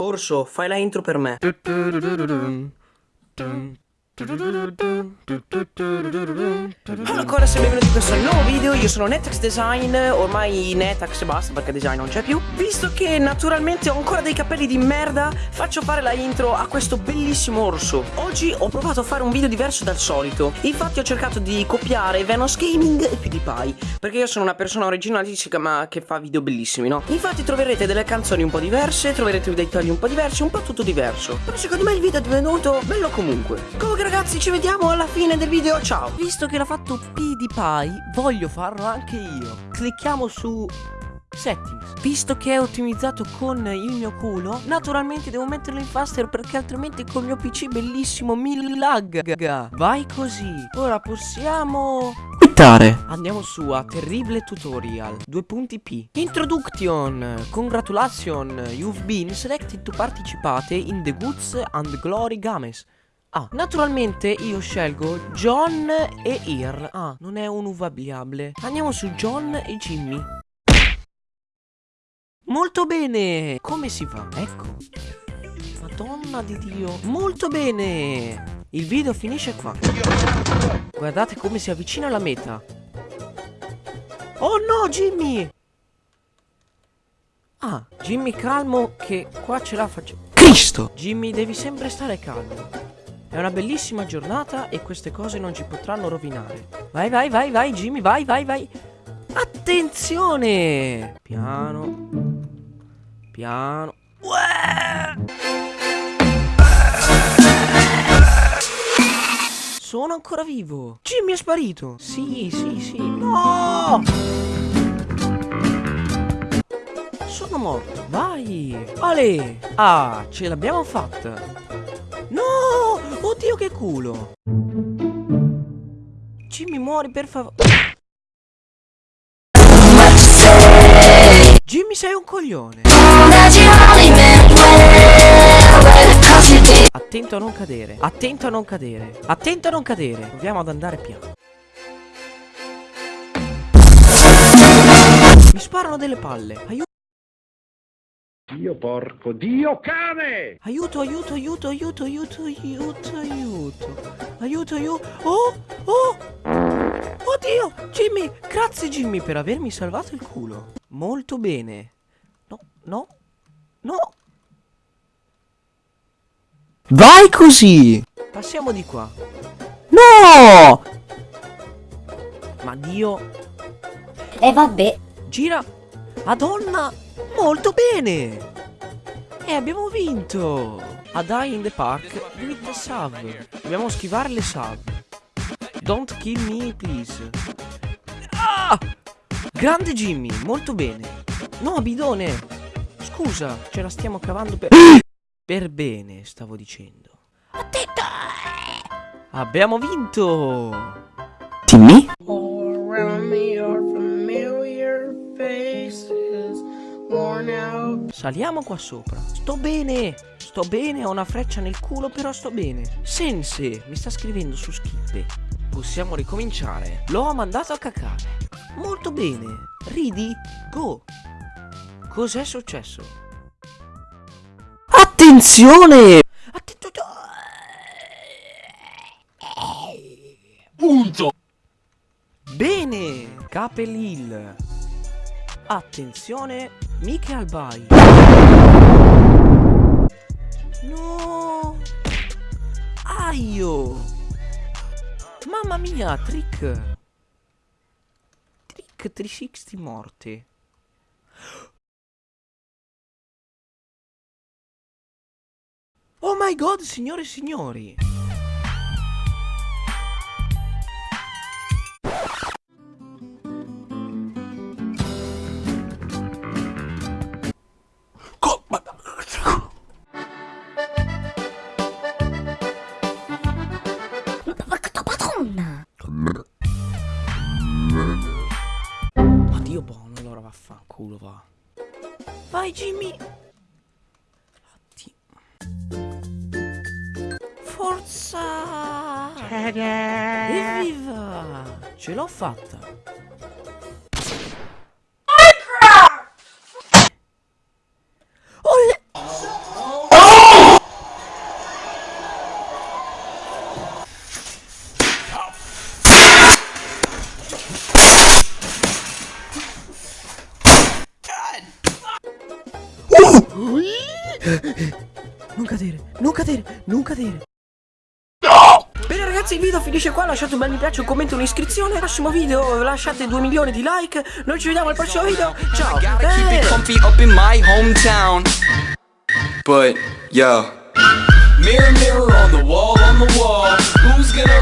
Orso, fai la intro per me. Ancora se benvenuti in questo nuovo video, io sono Netax Design, ormai Netax e basta perché design non c'è più. Visto che naturalmente ho ancora dei capelli di merda, faccio fare la intro a questo bellissimo orso. Oggi ho provato a fare un video diverso dal solito. Infatti ho cercato di copiare Venos Gaming e PewDiePie Perché io sono una persona originalistica ma che fa video bellissimi, no? Infatti troverete delle canzoni un po' diverse, troverete dei tagli un po' diversi, un po' tutto diverso. Però secondo me il video è divenuto bello comunque. Comunque ragazzi ci vediamo alla fine del video, ciao. Visto che l'ha fatto PewDiePie, voglio farlo anche io. Clicchiamo su Settings. Visto che è ottimizzato con il mio culo, naturalmente devo metterlo in faster perché altrimenti col mio PC bellissimo mi lagga. Vai così. Ora possiamo Quittare. Andiamo su a Terrible Tutorial. 2 punti P. Introduction. Congratulations. You've been selected to participate in the Goods and Glory Games Ah, naturalmente io scelgo John e Ir Ah, non è un uvabile Andiamo su John e Jimmy. Molto bene. Come si fa? Ecco. Madonna di Dio. Molto bene. Il video finisce qua. Guardate come si avvicina alla meta. Oh no Jimmy! Ah, Jimmy calmo che qua ce la faccio. Cristo! Jimmy devi sempre stare calmo è una bellissima giornata e queste cose non ci potranno rovinare. Vai, vai, vai, vai, Jimmy, vai, vai, vai. Attenzione! Piano. Piano. Uè! Sono ancora vivo. Jimmy è sparito. Sì, sì, sì. No! Sono morto. Vai. Ale. Ah, ce l'abbiamo fatta. Culo! Jimmy muori per favore. Jimmy sei un coglione. Attento a non cadere. Attento a non cadere. Attento a non cadere. Proviamo ad andare piano. Mi sparano delle palle. Aiuto. Dio porco, Dio cane! Aiuto, aiuto, aiuto, aiuto, aiuto, aiuto, aiuto. Aiuto, aiuto. Oh, oh. Oddio, Jimmy, grazie Jimmy per avermi salvato il culo. Molto bene. No, no, no. Vai così Passiamo di qua. No Ma Dio, E vabbè. gira. Madonna, molto bene. E abbiamo vinto. A Die in the Park with the sub. Dobbiamo schivare le sub. Don't kill me, please. Ah! Grande Jimmy, molto bene. No, bidone. Scusa, ce la stiamo cavando per... per bene, stavo dicendo. Attento! Abbiamo vinto! Timmy All Saliamo qua sopra. Sto bene. Sto bene, ho una freccia nel culo, però sto bene. Sense mi sta scrivendo su Skippe. Possiamo ricominciare. L'ho mandato a cacare. Molto bene. Ridi, go. Cos'è successo? Attenzione Attento. Punto! Bene. Capel Hill. Attenzione. Miche Albai. No. Aio. Mamma mia, trick. Trick 360 morte. Oh my god, signore e signori. Oddio buono, allora vaffanculo va. Vai Jimmy. Oddio. Forza! Evviva! Ce l'ho fatta! Non cadere, non cadere, non cadere. Bene ragazzi il video finisce qua Lasciate un bel mi piace, un commento, un'iscrizione Al prossimo video lasciate 2 milioni di like Noi ci vediamo al prossimo video Ciao Gotta keep it Eh. comfy up in my hometown. But yo. Mirror, mirror on the wall, on the wall. Who's gonna